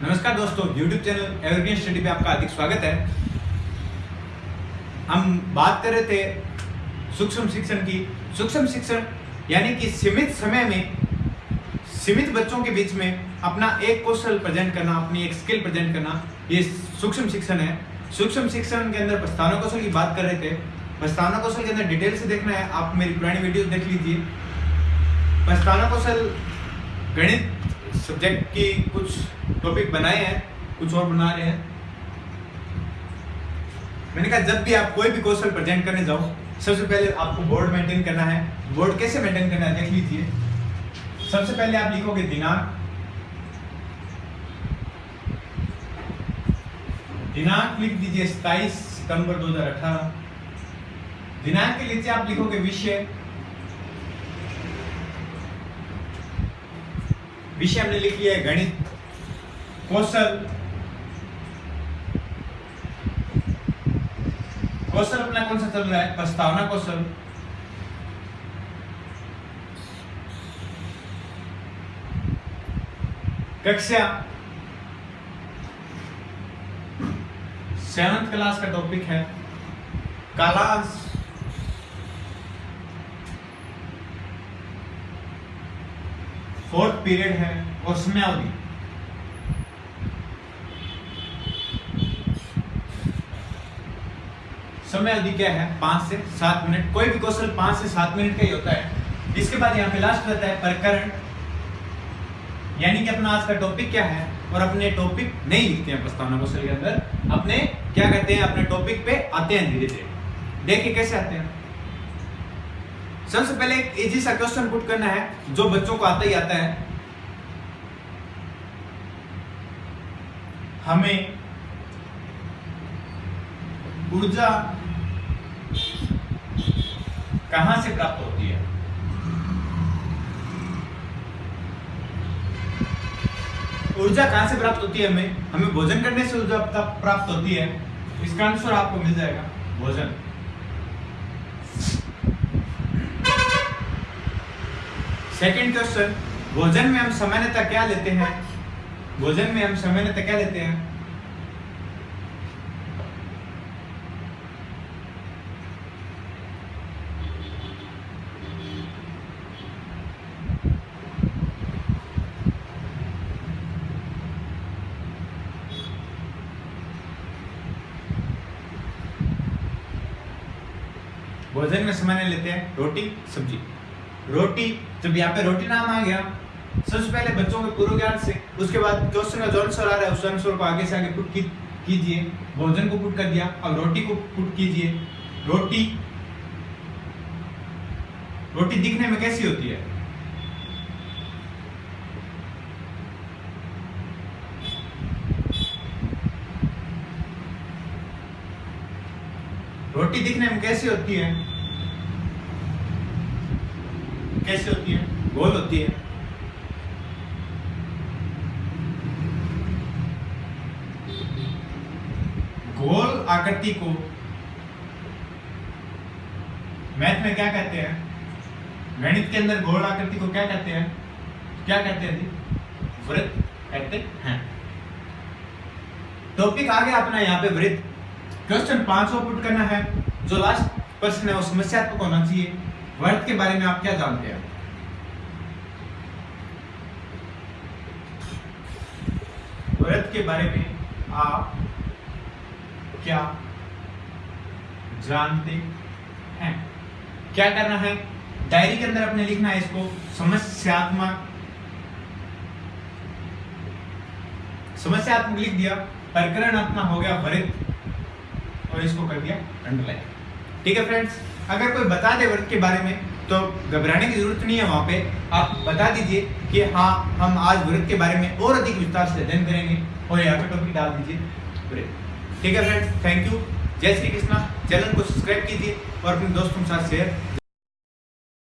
नमस्कार दोस्तों, YouTube channel evergreen study पे आपका हार्दिक स्वागत है। हम बात कर रहे थे सूक्ष्म शिक्षण की। सूक्ष्म शिक्षण यानी कि सीमित समय में सीमित बच्चों के बीच में अपना एक कौशल प्रेजेंट करना, अपनी एक स्किल प्रेजेंट करना, ये सूक्ष्म शिक्षण है। सूक्ष्म शिक्षण के अंदर प्रस्तावना कौशल की बात कर रहे थे। प्रस्तावना कौशल के अंदर डिटेल से देखना है। आप मेरी पुरानी वीडियो देख लीजिए। प्रस्तावना कौशल गणित सब्जेक्ट की कुछ टॉपिक बनाए हैं, कुछ और बना रहे हैं। मैंने कहा, जब भी आप कोई भी कौशल प्रेजेंट करने जाओ, सबसे पहले आपको बोर्ड मेंटेन करना है। बोर्ड कैसे मेंटेन करना है, देख लीजिए। सबसे पहले आप लिखोगे दिनांक। दिनांक लिख दीजिए सताइस सितंबर 2018 दिनांक के नीचे आप लिखोगे विषय। विषय हमने लिख लिया है, गणित, कौशल। कौशल अपना कौन सा चल रहा है? प्रस्तावना कौशल। कक्षा। सेवंथ क्लास का टॉपिक है। कालांश फोर्थ पीरियड है और समयावधि समय अवधि क्या है? पाँच से सात मिनट। कोई भी क्वेश्चन पाँच से सात मिनट का ही होता है। इसके बाद यहाँ पे लास्ट रहता है प्रकरण। यानी कि अपना आज का टॉपिक क्या है? और अपने टॉपिक नहीं लिखते हैं प्रस्तावना क्वेश्चन के अंदर। अपने क्या कहते हैं? अपने टॉपिक पे आते हैं धीरे धीरे देखिए कैसे आते हैं। सबसे पहले एक इजी सा क्वेश्चन पुट करना है, जो बच्चों को आता ही आता है। हमें ऊर्जा कहाँ से प्राप्त होती है? ऊर्जा कहाँ से प्राप्त होती है हमें? हमें भोजन करने से ऊर्जा प्राप्त होती है। इसका आंसर आपको मिल जाएगा, भोजन। सेकंड क्वेश्चन भोजन में हम सामान्यतः क्या लेते हैं? भोजन में हम सामान्यतः क्या लेते हैं? भोजन में सामान्य लेते हैं रोटी, सब्ज़ी। रोटी जब यहाँ पे रोटी नाम आ गया सबसे पहले बच्चों के पूर्व ज्ञान से उसके बाद क्वेश्चन का जो आंसर आ रहा है उस आंसर को आगे से आगे पुट की, कीजिए भोजन को पुट कर दिया अब रोटी को पुट कीजिए। रोटी रोटी दिखने में कैसी होती है? रोटी दिखने में कैसी होती है? कैसे होती है? गोल होती है। गोल आकृति को मैथ में क्या कहते हैं? गणित के अंदर गोल आकृति को क्या कहते हैं? क्या कहते हैं जी? वृत्त कहते हैं। टॉपिक आ गया अपना यहाँ पे वृत्त। क्वेश्चन पाँच सौ पुट करना है। जो लास्ट प्रश्न है, वो समस्यात्मक होना चाहिए। वर्त के बारे में आप क्या जानते हैं? वर्त के बारे में आप क्या जानते हैं? क्या करना है? डायरी के अंदर अपने लिखना है इसको, समस्यात्मक। समस्यात्मक लिख दिया प्रकरण अपना हो गया वरित और इसको कर दिया अंडरलाइन ठीक है फ्रेंड्स अगर कोई बता दे व्रत के बारे में तो घबराने की ज़रूरत नहीं है वहाँ पे। आप बता दीजिए कि हाँ हम आज व्रत के बारे में और अधिक विस्तार से अध्ययन करेंगे और यहाँ पे टॉपिक डाल दीजिए। ठीक है फ्रेंड्स थैंक यू जय श्री कृष्णा। चैनल को सब्सक्राइब कीजिए और अपने दोस्तों के साथ शेयर